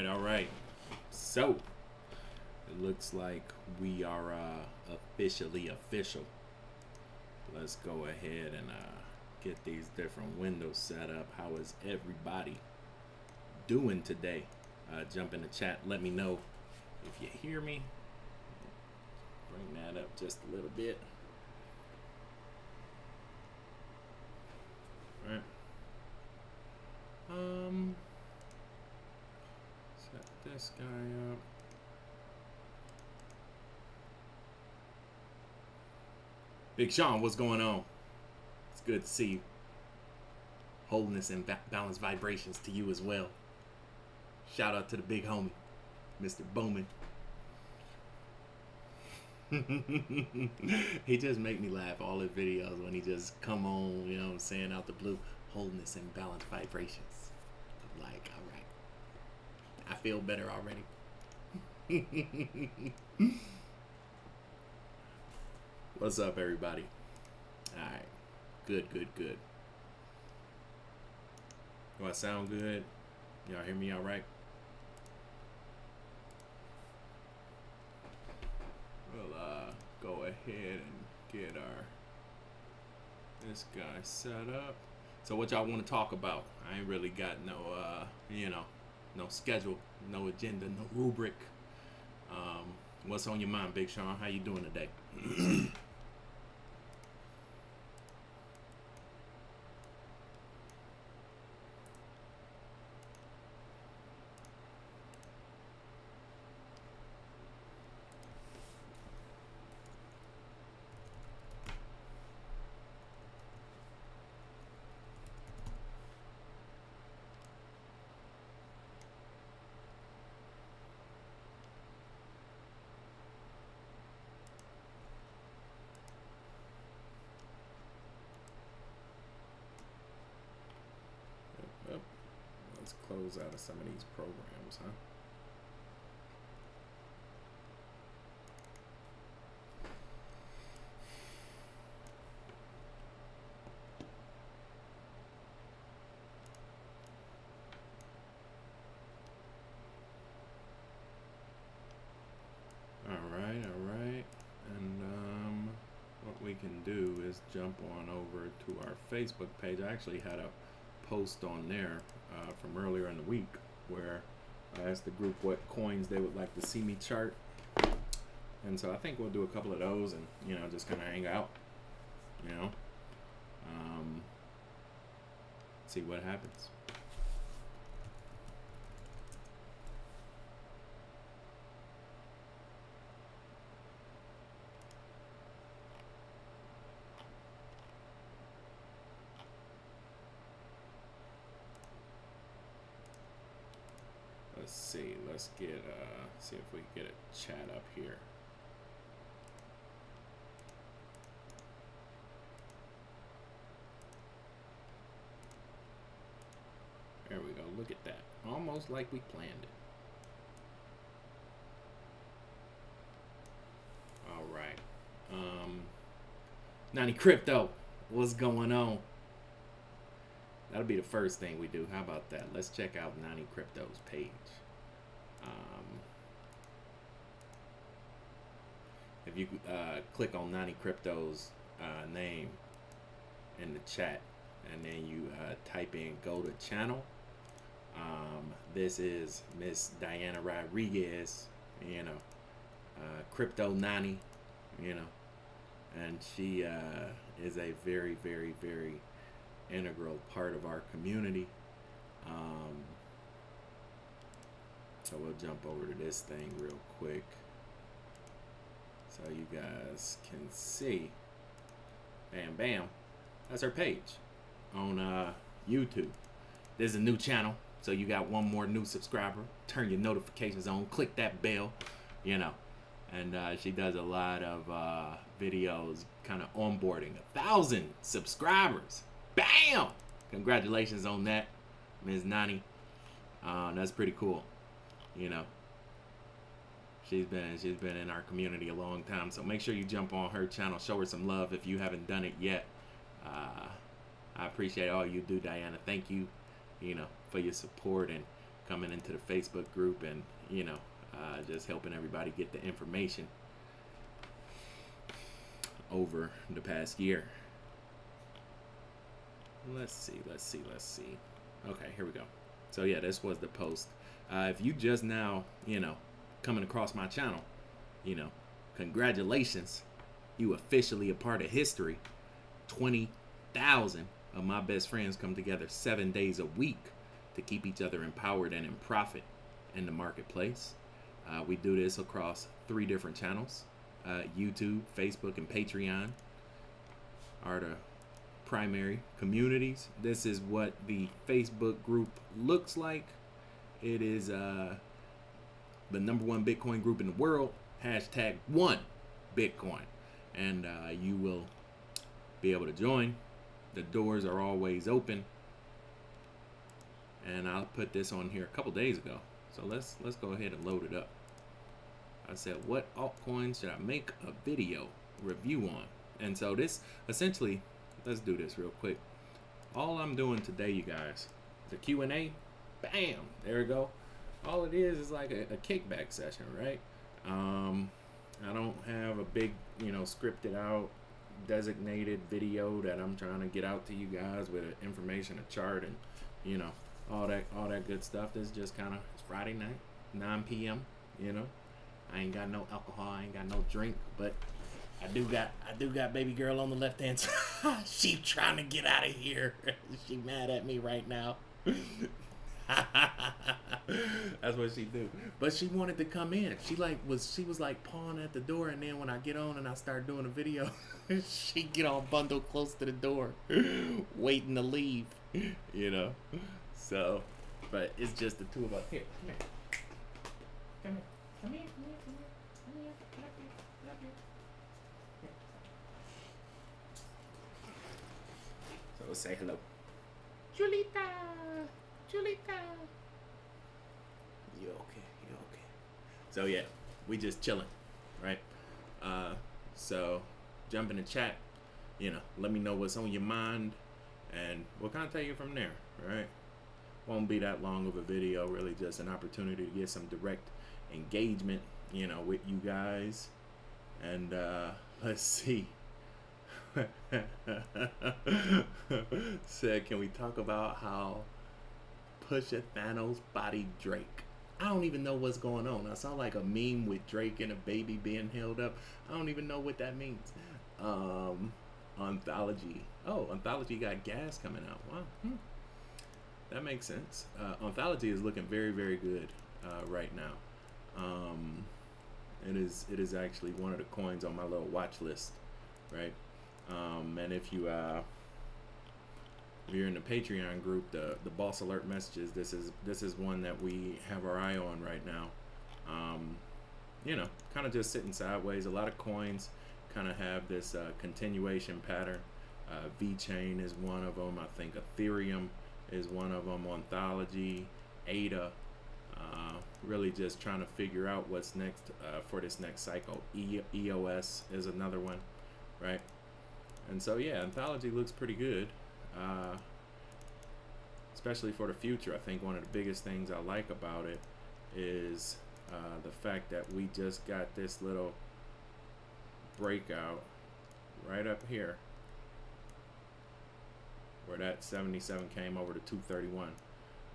right, all right. So, it looks like we are uh, officially official. Let's go ahead and uh, get these different windows set up. How is everybody doing today? Uh, jump in the chat. Let me know if you hear me. Bring that up just a little bit. All right. Um, this guy up. Big Sean, what's going on? It's good to see you. Wholeness and ba balanced vibrations to you as well. Shout out to the big homie, Mr. Bowman. he just make me laugh all his videos when he just come on, you know what I'm saying, out the blue. Wholeness and balanced vibrations. I'm like, all right. I feel better already. What's up, everybody? All right. Good, good, good. Do I sound good? Y'all hear me all right? We'll uh, go ahead and get our this guy set up. So what y'all want to talk about? I ain't really got no, uh, you know, no schedule, no agenda, no rubric. Um, what's on your mind, Big Sean? How you doing today? Yep. Let's close out of some of these programs, huh? All right, all right. And um, what we can do is jump on over to our Facebook page. I actually had a post on there uh, from earlier in the week where I asked the group what coins they would like to see me chart. And so I think we'll do a couple of those and, you know, just kind of hang out, you know, um, see what happens. Let's Let's get uh see if we can get a chat up here. There we go. Look at that. Almost like we planned it. All right. Um, Nani Crypto, what's going on? That'll be the first thing we do. How about that? Let's check out Nani Crypto's page. Um, if you uh, click on Nani Crypto's uh, name in the chat, and then you uh, type in go to channel. Um, this is Miss Diana Rodriguez, you know, uh, Crypto Nani, you know, and she uh, is a very, very, very integral part of our community. Um, so we'll jump over to this thing real quick so you guys can see. Bam, bam. That's our page on uh, YouTube. There's a new channel, so you got one more new subscriber. Turn your notifications on. Click that bell, you know. And uh, she does a lot of uh, videos, kind of onboarding a thousand subscribers. Bam! Congratulations on that, Ms. Nani. Uh, that's pretty cool. You know, she's been she's been in our community a long time. So make sure you jump on her channel, show her some love if you haven't done it yet. Uh, I appreciate all you do, Diana. Thank you, you know, for your support and coming into the Facebook group and you know uh, just helping everybody get the information over the past year. Let's see, let's see, let's see. Okay, here we go. So yeah, this was the post. Uh, if you just now, you know, coming across my channel, you know, congratulations. You officially a part of history. 20,000 of my best friends come together seven days a week to keep each other empowered and in profit in the marketplace. Uh, we do this across three different channels uh, YouTube, Facebook, and Patreon are the primary communities. This is what the Facebook group looks like. It is uh, the number one Bitcoin group in the world. Hashtag one Bitcoin. And uh, you will be able to join. The doors are always open. And I'll put this on here a couple days ago. So let's let's go ahead and load it up. I said, what altcoins should I make a video review on? And so this essentially, let's do this real quick. All I'm doing today, you guys, the Q&A, bam, there we go. All it is is like a, a kickback session, right? Um, I don't have a big, you know, scripted out designated video that I'm trying to get out to you guys with information, a chart, and you know all that all that good stuff. This is just kind of it's Friday night, 9 p.m. You know, I ain't got no alcohol, I ain't got no drink, but I do got I do got baby girl on the left hand side. she trying to get out of here. she mad at me right now. That's what she do. But she wanted to come in. She like was she was like pawing at the door, and then when I get on and I start doing a video, she get all bundled close to the door, waiting to leave. You know. So, but it's just the two of us. Here, come here. Come here. Come here. Come here. Come here. Come here. Come here. Come here. So say hello. Julita. Julita. You okay? You okay? So yeah, we just chilling, right? Uh, so jump in the chat. You know, let me know what's on your mind, and we'll kind of take it from there, right? Won't be that long of a video. Really, just an opportunity to get some direct engagement, you know, with you guys. And uh, let's see. Said, can we talk about how Pusha Thanos body Drake? I don't even know what's going on. I saw like a meme with Drake and a baby being held up. I don't even know what that means. Um, Ontology. Oh, Ontology got gas coming out. Wow. Hmm. That makes sense. Uh, Ontology is looking very, very good uh, right now. Um, it is it is actually one of the coins on my little watch list, right? Um, and if you uh, if you're in the Patreon group, the the boss alert messages, this is this is one that we have our eye on right now. Um, you know, kind of just sitting sideways. A lot of coins kind of have this uh, continuation pattern. Uh, VeChain is one of them. I think Ethereum is one of them. Ontology, ADA. Uh, really just trying to figure out what's next uh, for this next cycle. E EOS is another one, right? And so yeah, Ontology looks pretty good, uh, especially for the future. I think one of the biggest things I like about it is uh, the fact that we just got this little breakout right up here where that 77 came over to 231.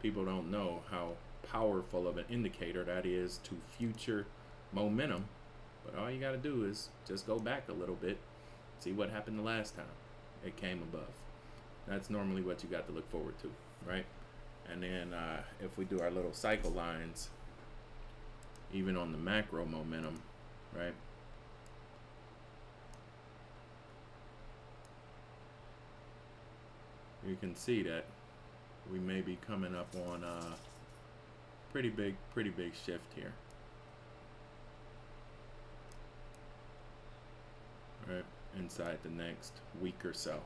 People don't know how powerful of an indicator that is to future momentum. But all you got to do is just go back a little bit, see what happened the last time it came above. That's normally what you got to look forward to, right? And then uh, if we do our little cycle lines, even on the macro momentum, right? You can see that we may be coming up on a pretty big, pretty big shift here. Right, inside the next week or so.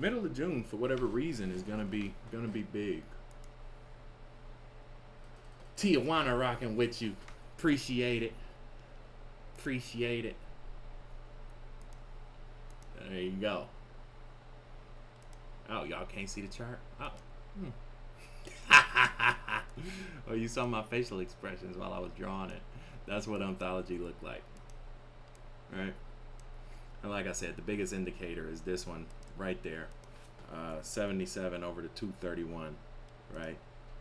Middle of June, for whatever reason, is gonna be gonna be big. Tijuana rocking with you. Appreciate it. Appreciate it. There you go. Oh, y'all can't see the chart? Oh. Hmm. oh, you saw my facial expressions while I was drawing it. That's what ontology looked like. Right? And like I said, the biggest indicator is this one right there. Uh, 77 over to 231, right?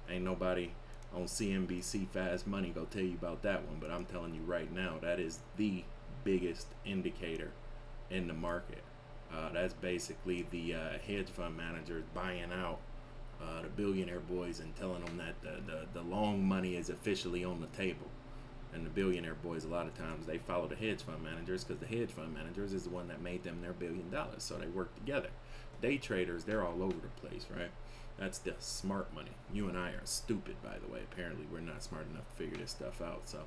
Ain't nobody on CNBC Fast Money go tell you about that one, but I'm telling you right now, that is the biggest indicator in the market. Uh, that's basically the uh, hedge fund managers buying out uh, the billionaire boys and telling them that the, the, the long money is officially on the table. And the billionaire boys, a lot of times, they follow the hedge fund managers because the hedge fund managers is the one that made them their billion dollars. So they work together. Day traders, they're all over the place, right? That's the smart money. You and I are stupid, by the way. Apparently, we're not smart enough to figure this stuff out. So,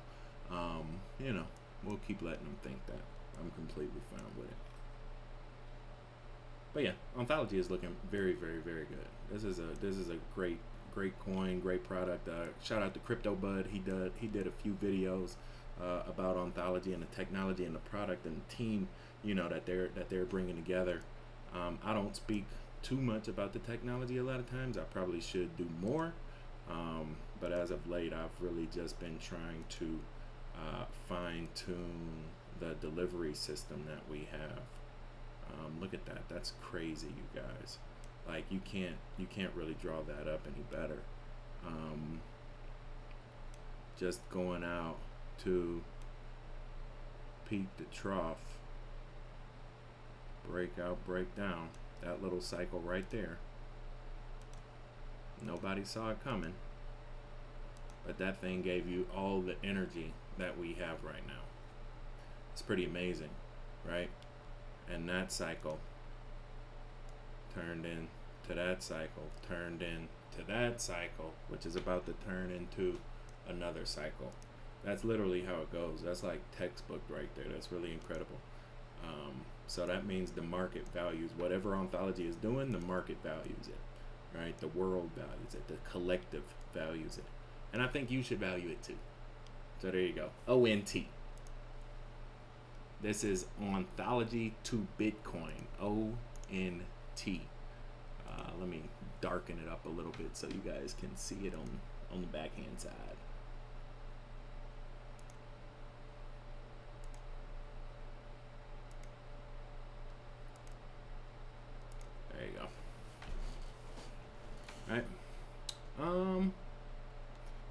um, you know, we'll keep letting them think that. I'm completely fine with it. But yeah, ontology is looking very, very, very good. This is a this is a great great coin, great product. Uh, shout out to Crypto Bud. He did he did a few videos uh, about ontology and the technology and the product and the team, you know, that they're that they're bringing together. Um, I don't speak too much about the technology a lot of times. I probably should do more, um, but as of late, I've really just been trying to uh, fine tune the delivery system that we have. Um, look at that. That's crazy, you guys. Like you can't you can't really draw that up any better. Um, just going out to peak to trough, breakout, breakdown. That little cycle right there. Nobody saw it coming. But that thing gave you all the energy that we have right now. It's pretty amazing, right? and that cycle turned in to that cycle turned in to that cycle which is about to turn into another cycle. That's literally how it goes. That's like textbook right there. That's really incredible. Um, so that means the market values whatever ontology is doing the market values it right? The world values it. The collective values it. And i think you should value it too. So there you go. Ont this is Ontology to Bitcoin, O-N-T. Uh, let me darken it up a little bit so you guys can see it on, on the backhand side. There you go. All right. Um,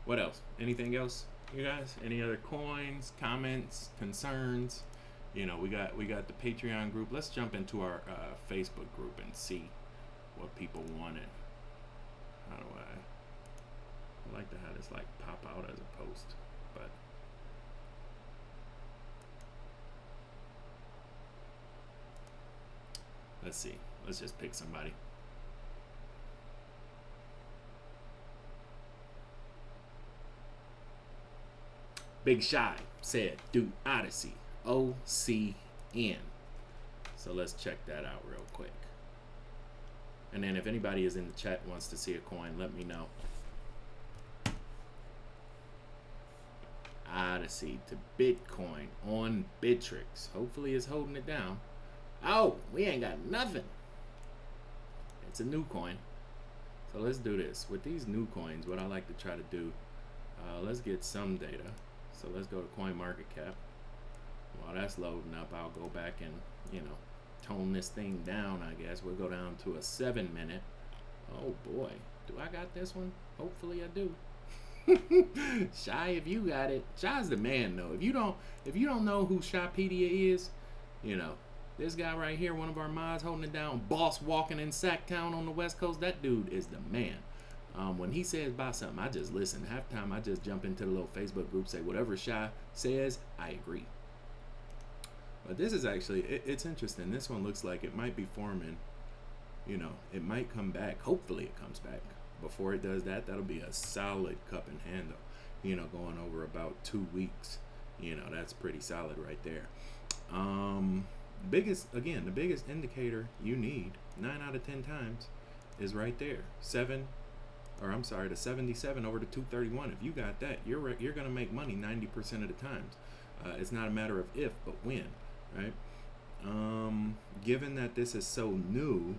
what else? Anything else, you guys? Any other coins, comments, concerns? You know we got we got the patreon group. Let's jump into our uh, facebook group and see what people wanted how do i I like to have this like pop out as a post but let's see. Let's just pick somebody. Big Shy said, do Odyssey. OCN. So let's check that out real quick. And then if anybody is in the chat wants to see a coin, let me know. Odyssey to Bitcoin on Bittrex. Hopefully it's holding it down. Oh, we ain't got nothing. It's a new coin. So let's do this. With these new coins, what I like to try to do, uh, let's get some data. So let's go to Coin Market Cap while that's loading up, I'll go back and, you know, tone this thing down, I guess. We'll go down to a seven minute. Oh boy, do I got this one? Hopefully I do. Shy, if you got it, Shy's the man though. If you don't, if you don't know who Shypedia is, you know, this guy right here, one of our mods holding it down, boss walking in Sacktown on the West Coast. That dude is the man. Um, when he says buy something, I just listen. Half time, I just jump into the little Facebook group, say whatever Shy says, I agree. But this is actually, it, it's interesting. This one looks like it might be forming, you know, it might come back. Hopefully it comes back. Before it does that, that'll be a solid cup and handle, you know, going over about two weeks. You know, that's pretty solid right there. Um, biggest, again, the biggest indicator you need, nine out of 10 times, is right there. Seven, or I'm sorry, the 77 over the 231. If you got that, you're you're gonna make money 90% of the times. Uh, it's not a matter of if, but when right? Um, given that this is so new,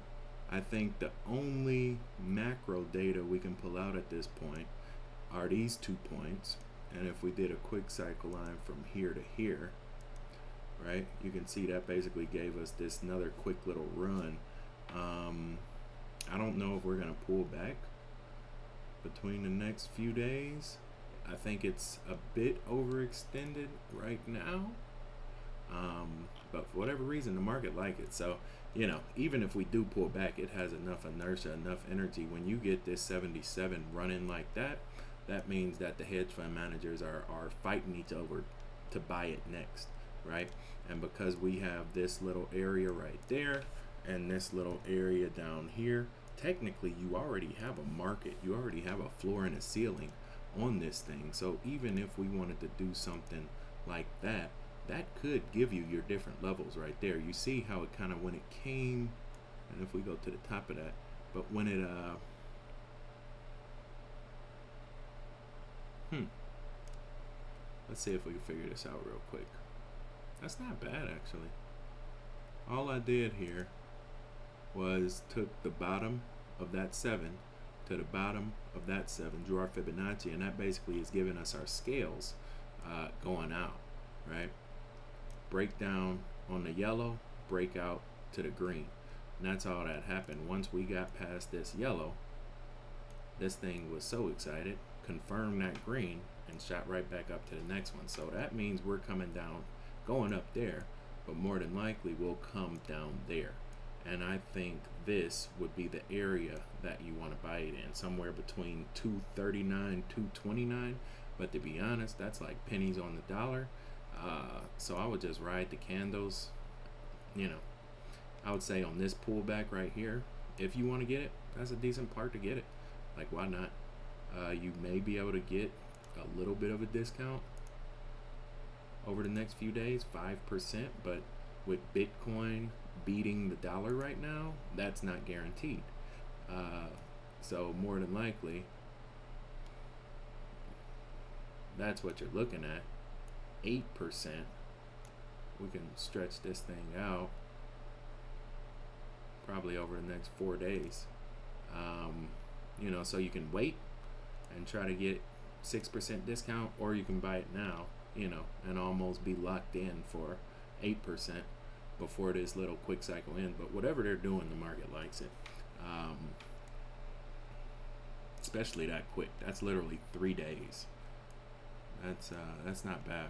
I think the only macro data we can pull out at this point are these two points. And if we did a quick cycle line from here to here, right, you can see that basically gave us this another quick little run. Um, I don't know if we're going to pull back between the next few days. I think it's a bit overextended right now. Um, but for whatever reason, the market like it. So, you know, even if we do pull back, it has enough inertia, enough energy. When you get this 77 running like that, that means that the hedge fund managers are, are fighting each other to buy it next, right? And because we have this little area right there and this little area down here, technically you already have a market. You already have a floor and a ceiling on this thing. So even if we wanted to do something like that, that could give you your different levels right there. You see how it kind of when it came, and if we go to the top of that, but when it uh Hmm. Let's see if we can figure this out real quick. That's not bad, actually. All I did here was took the bottom of that 7 to the bottom of that 7, drew our Fibonacci, and that basically is giving us our scales uh, going out, right? Break down on the yellow, break out to the green. And that's all that happened. Once we got past this yellow, this thing was so excited, confirmed that green and shot right back up to the next one. So that means we're coming down, going up there, but more than likely we'll come down there. And I think this would be the area that you want to buy it in, somewhere between 239, 229. But to be honest, that's like pennies on the dollar. Uh, so I would just ride the candles. You know, I would say on this pullback right here, if you want to get it, that's a decent part to get it. Like, why not? Uh, you may be able to get a little bit of a discount over the next few days, 5%, but with Bitcoin beating the dollar right now, that's not guaranteed. Uh, so, more than likely, that's what you're looking at. 8%. We can stretch this thing out probably over the next four days. Um, you know, so you can wait and try to get 6% discount, or you can buy it now, you know, and almost be locked in for 8% before this little quick cycle ends. But whatever they're doing, the market likes it. Um, especially that quick. That's literally three days. That's uh, that's not bad.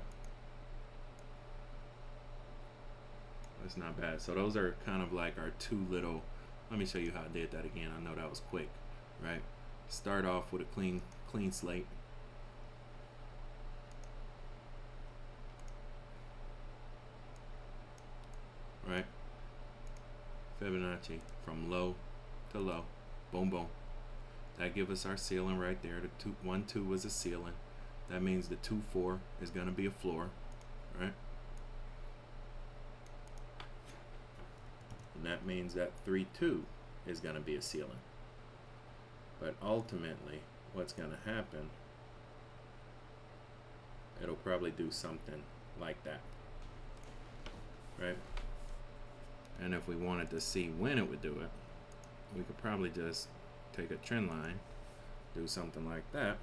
That's not bad. So those are kind of like our two little. Let me show you how I did that again. I know that was quick, right? Start off with a clean clean slate. Right? Fibonacci from low to low. Boom, boom. That give us our ceiling right there. The two, one, two was a ceiling. That means the two, four is going to be a floor, right? And that means that three, two is going to be a ceiling. But ultimately, what's going to happen, it'll probably do something like that, right? And if we wanted to see when it would do it, we could probably just take a trend line, do something like that.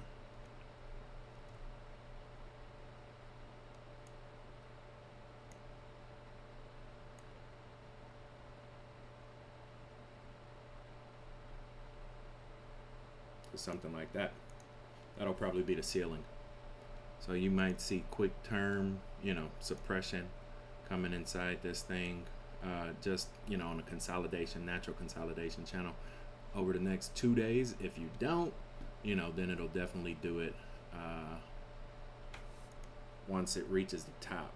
Something like that. That'll probably be the ceiling. So you might see quick term, you know, suppression coming inside this thing uh, just you know on a consolidation natural consolidation channel over the next two days if you don't you know then it'll definitely do it uh, once it reaches the top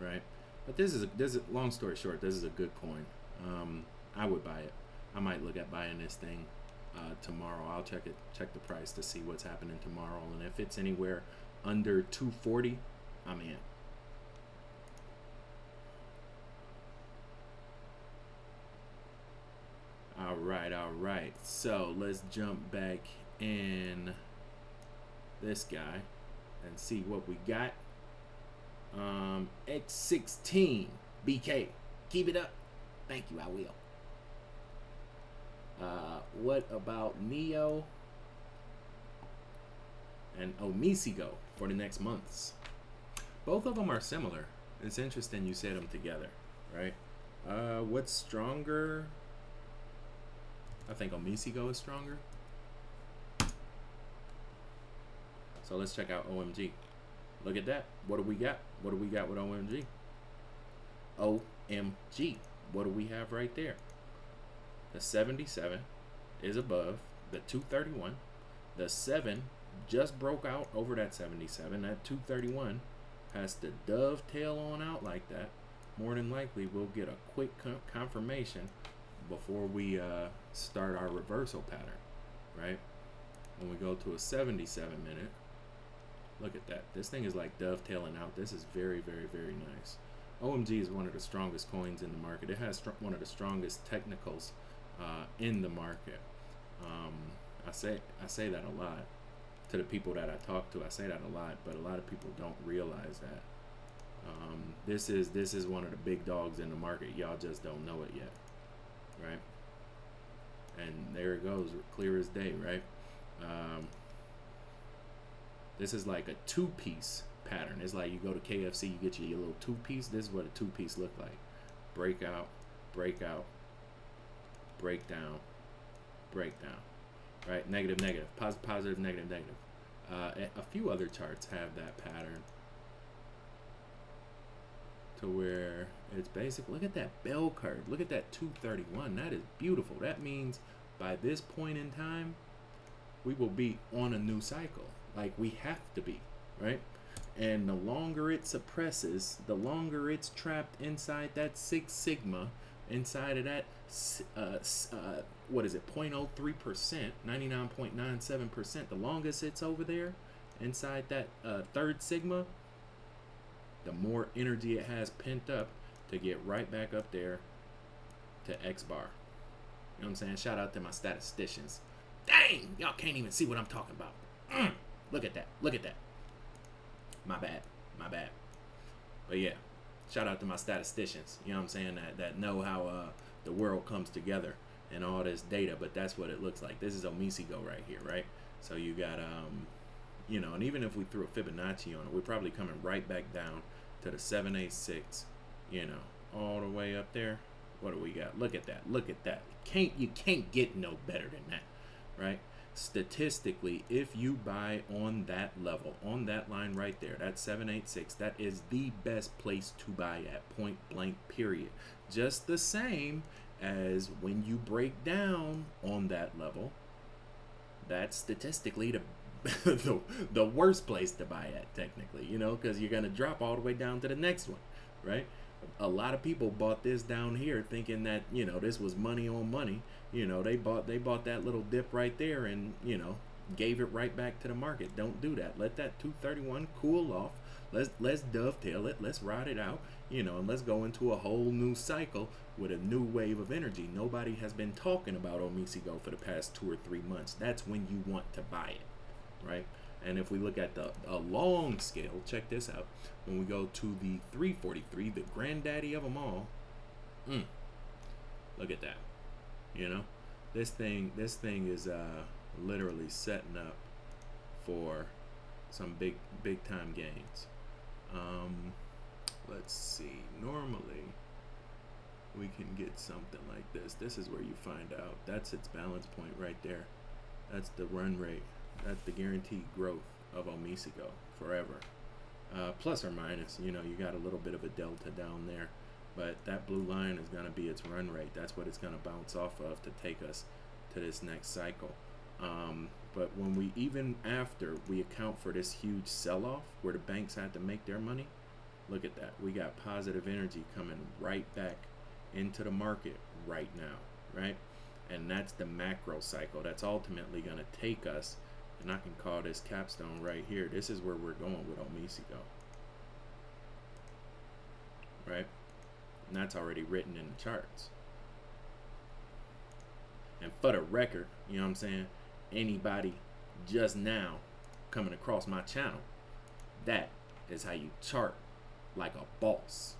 right but this is a this is long story short this is a good coin um, I would buy it I might look at buying this thing uh, tomorrow I'll check it check the price to see what's happening tomorrow and if it's anywhere under 240 I'm in All right, all right. So let's jump back in this guy and see what we got. Um, X16 BK. Keep it up. Thank you, I will. Uh, what about Neo? and OmiseGO for the next months. Both of them are similar. It's interesting you said them together, right? Uh, what's stronger? I think OmiseGO is stronger. So let's check out OMG. Look at that. What do we got? What do we got with OMG? OMG. What do we have right there? The 77 is above the 231. The 7 just broke out over that 77. That 231 has to dovetail on out like that. More than likely, we'll get a quick confirmation before we uh, start our reversal pattern, right? When we go to a 77 minute, look at that. This thing is like dovetailing out. This is very, very, very nice. OMG is one of the strongest coins in the market. It has one of the strongest technicals uh, in the market. Um, I say I say that a lot to the people that I talk to. I say that a lot, but a lot of people don't realize that. Um, this is this is one of the big dogs in the market. Y'all just don't know it yet, right? And there it goes, clear as day, right? Um, this is like a two-piece pattern. It's like you go to KFC, you get your little two-piece. This is what a two-piece look like: breakout, breakout, breakdown, breakdown right? Negative, negative, positive, positive, negative, negative. Uh, a few other charts have that pattern to where it's basic. Look at that bell curve. Look at that 231. That is beautiful. That means by this point in time, we will be on a new cycle. Like we have to be, right? And the longer it suppresses, the longer it's trapped inside that Six Sigma, inside of that uh, uh, what is it 0.03 percent 99.97 percent the longest it's over there inside that uh, third sigma the more energy it has pent up to get right back up there to x bar. You know what i'm saying? Shout out to my statisticians. Dang! Y'all can't even see what i'm talking about. Mm, look at that. Look at that. My bad. My bad. But yeah shout out to my statisticians you know what i'm saying that that know how uh the world comes together and all this data, but that's what it looks like. This is OmiseGO right here, right? So you got, um, you know, and even if we threw a Fibonacci on it, we're probably coming right back down to the 786, you know, all the way up there. What do we got? Look at that. Look at that. Can't you can't get no better than that, right? Statistically, if you buy on that level, on that line right there, that 786, that is the best place to buy at point blank period. Just the same as when you break down on that level, that's statistically the the, the worst place to buy at technically, you know, because you're gonna drop all the way down to the next one, right? A lot of people bought this down here thinking that you know this was money on money. You know, they bought they bought that little dip right there and you know gave it right back to the market. Don't do that. Let that 231 cool off. Let's let's dovetail it. Let's ride it out. You know, and let's go into a whole new cycle with a new wave of energy. Nobody has been talking about OmiseGO for the past two or three months. That's when you want to buy it, right? And if we look at the a long scale, check this out. When we go to the 343, the granddaddy of them all, mm, look at that. You know, this thing, this thing is uh, literally setting up for some big, big time gains. Um, let's see. Normally, we can get something like this. This is where you find out. That's its balance point right there. That's the run rate. That's the guaranteed growth of OmiseGO forever. Uh, plus or minus, you know, you got a little bit of a delta down there. But that blue line is going to be its run rate. That's what it's going to bounce off of to take us to this next cycle. Um, but when we, even after we account for this huge sell-off where the banks had to make their money, look at that. We got positive energy coming right back into the market right now, right? And that's the macro cycle. That's ultimately going to take us, and I can call this capstone right here. This is where we're going with OmiseGO, right? And that's already written in the charts. And for the record, you know what I'm saying? Anybody just now coming across my channel, that is how you chart like a boss.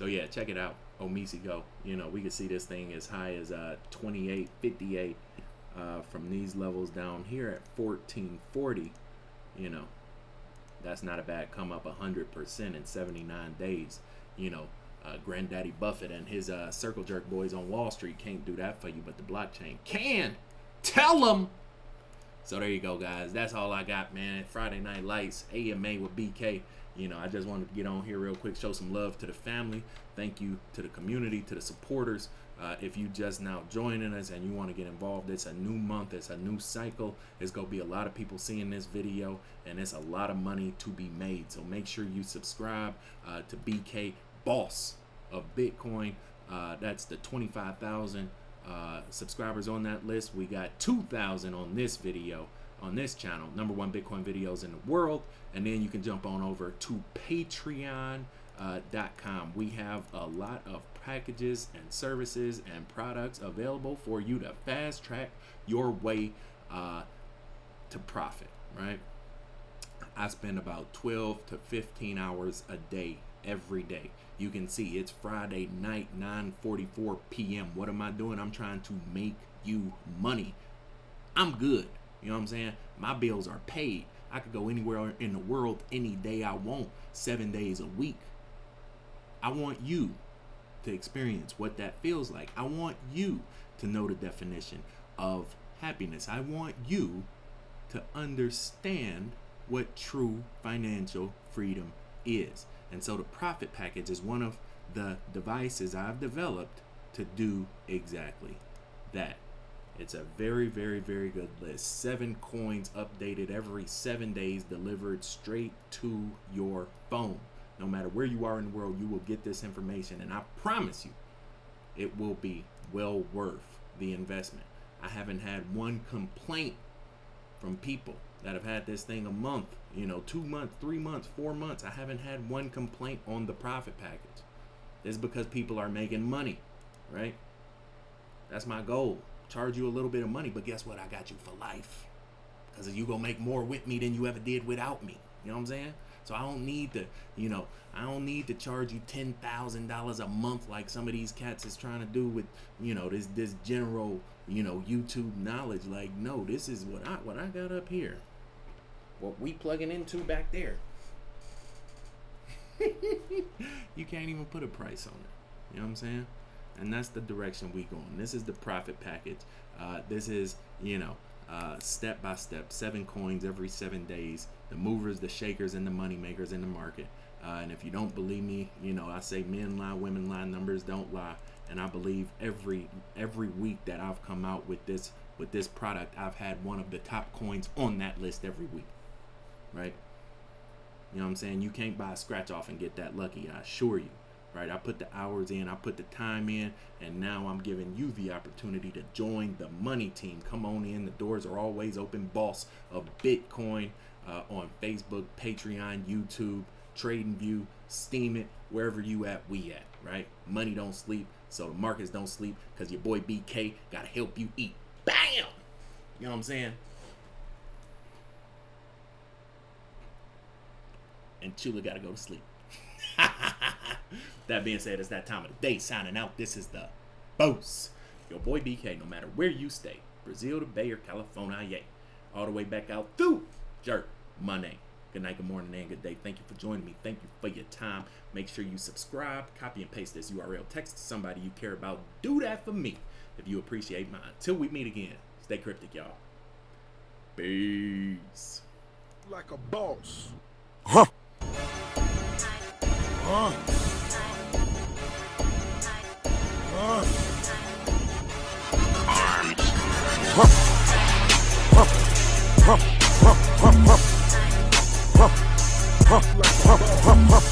So yeah, check it out. OmiseGO. You know, we can see this thing as high as uh, 28, 58 uh, from these levels down here at 1440. You know, that's not a bad come up 100% in 79 days. You know, uh, Granddaddy Buffett and his uh, circle jerk boys on Wall Street can't do that for you, but the blockchain can. Tell them. So there you go, guys. That's all I got, man. Friday Night Lights, AMA with BK. You know, I just wanted to get on here real quick, show some love to the family. Thank you to the community, to the supporters. Uh, if you just now joining us and you want to get involved, it's a new month, it's a new cycle. It's going to be a lot of people seeing this video, and it's a lot of money to be made. So make sure you subscribe uh, to BK Boss of Bitcoin. Uh, that's the 25,000 uh, subscribers on that list. We got 2,000 on this video on this channel, number one Bitcoin videos in the world. And then you can jump on over to patreon.com. Uh, we have a lot of packages and services and products available for you to fast track your way uh, to profit, right? I spend about 12 to 15 hours a day every day. You can see it's Friday night, 9:44 p.m. What am I doing? I'm trying to make you money. I'm good. You know what I'm saying? My bills are paid. I could go anywhere in the world any day I want, seven days a week. I want you to experience what that feels like. I want you to know the definition of happiness. I want you to understand what true financial freedom is. And so the profit package is one of the devices I've developed to do exactly that. It's a very, very, very good list. Seven coins updated every seven days, delivered straight to your phone. No matter where you are in the world, you will get this information. And I promise you, it will be well worth the investment. I haven't had one complaint from people that have had this thing a month, you know, two months, three months, four months. I haven't had one complaint on the profit package. It's because people are making money, right? That's my goal. Charge you a little bit of money, but guess what? I got you for life. Because you to make more with me than you ever did without me. You know what I'm saying? So I don't need to, you know, I don't need to charge you ten thousand dollars a month like some of these cats is trying to do with, you know, this this general, you know, YouTube knowledge. Like, no, this is what I what I got up here what we plugging into back there. you can't even put a price on it. You know what I'm saying? And that's the direction we going. This is the profit package. Uh, this is, you know, uh, step by step, seven coins every seven days. The movers, the shakers, and the money makers in the market. Uh, and if you don't believe me, you know, I say men lie, women lie, numbers don't lie. And I believe every every week that I've come out with this with this product, I've had one of the top coins on that list every week right? You know what I'm saying? You can't buy a scratch off and get that lucky, I assure you. Right? I put the hours in, I put the time in, and now I'm giving you the opportunity to join the money team. Come on in. The doors are always open. Boss of Bitcoin uh, on Facebook, Patreon, YouTube, TradingView, Steemit, wherever you at, we at, right? Money don't sleep, so the markets don't sleep, because your boy BK got to help you eat. Bam! You know what I'm saying? and Chula got to go to sleep. That being said, it's that time of the day. Signing out. This is the boss. Your boy BK, no matter where you stay, Brazil to Bay or California, yeah. All the way back out through Jerk Money. Good night, good morning, and good day. Thank you for joining me. Thank you for your time. Make sure you subscribe, copy and paste this URL, text to somebody you care about. Do that for me if you appreciate mine. Till we meet again, stay cryptic, y'all. Peace. Like a boss. Huh. Uh. Uh. Huh.